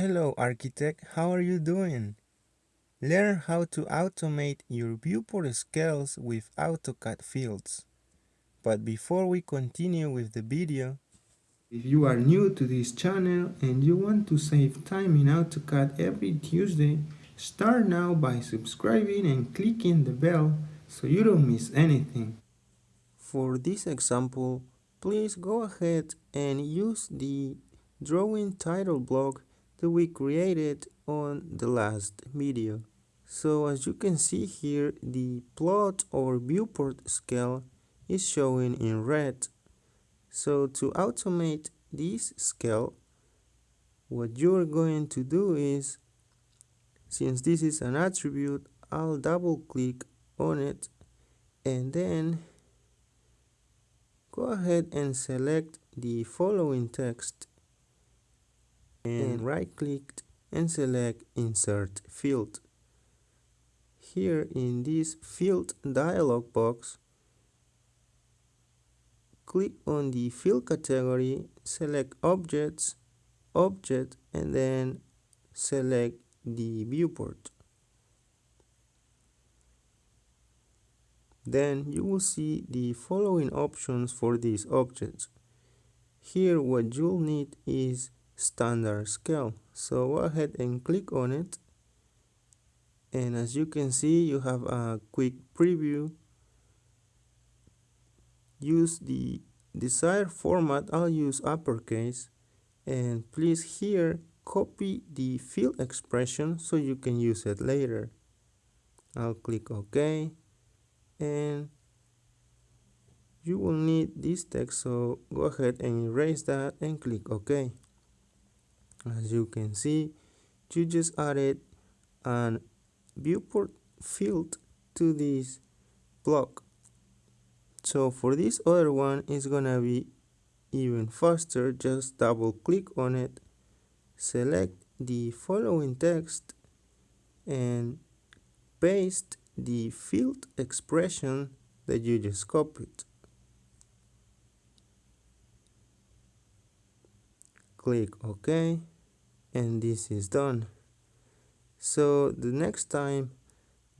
Hello architect, how are you doing? Learn how to automate your viewport scales with AutoCAD fields. But before we continue with the video, if you are new to this channel and you want to save time in AutoCAD every Tuesday, start now by subscribing and clicking the bell so you don't miss anything. For this example, please go ahead and use the drawing title block that we created on the last video. So as you can see here, the plot or viewport scale is showing in red. So to automate this scale, what you're going to do is, since this is an attribute, I'll double click on it and then go ahead and select the following text and right click and select insert field. Here in this field dialog box, click on the field category, select objects, object and then select the viewport. Then you will see the following options for these objects. Here what you'll need is standard scale. So go ahead and click on it. And as you can see you have a quick preview. Use the desired format. I'll use uppercase. And please here copy the field expression so you can use it later. I'll click OK. And you will need this text. So go ahead and erase that and click OK as you can see you just added an viewport field to this block. So for this other one it's gonna be even faster. Just double click on it select the following text and paste the field expression that you just copied. Click OK and this is done. So the next time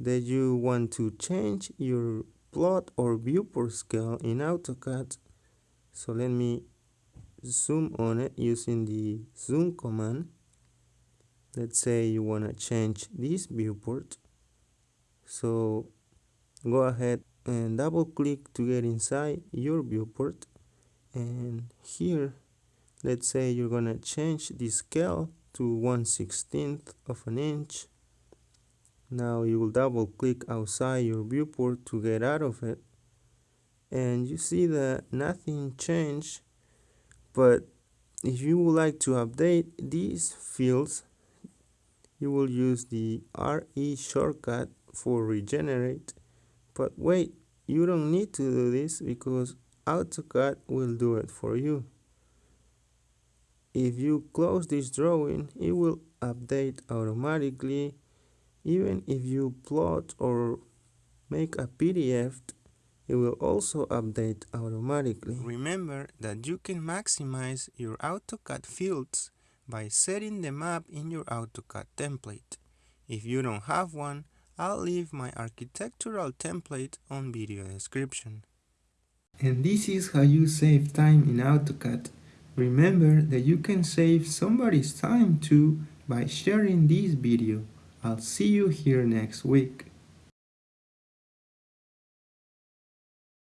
that you want to change your plot or viewport scale in AutoCAD so let me zoom on it using the zoom command. Let's say you want to change this viewport. So go ahead and double click to get inside your viewport. And here let's say you're gonna change the scale to 1 16th of an inch. Now you will double click outside your viewport to get out of it. And you see that nothing changed. But if you would like to update these fields you will use the RE shortcut for regenerate. But wait you don't need to do this because AutoCAD will do it for you if you close this drawing it will update automatically even if you plot or make a PDF it will also update automatically. Remember that you can maximize your AutoCAD fields by setting them up in your AutoCAD template. If you don't have one, I'll leave my architectural template on video description. And this is how you save time in AutoCAD. Remember that you can save somebody's time too by sharing this video. I'll see you here next week.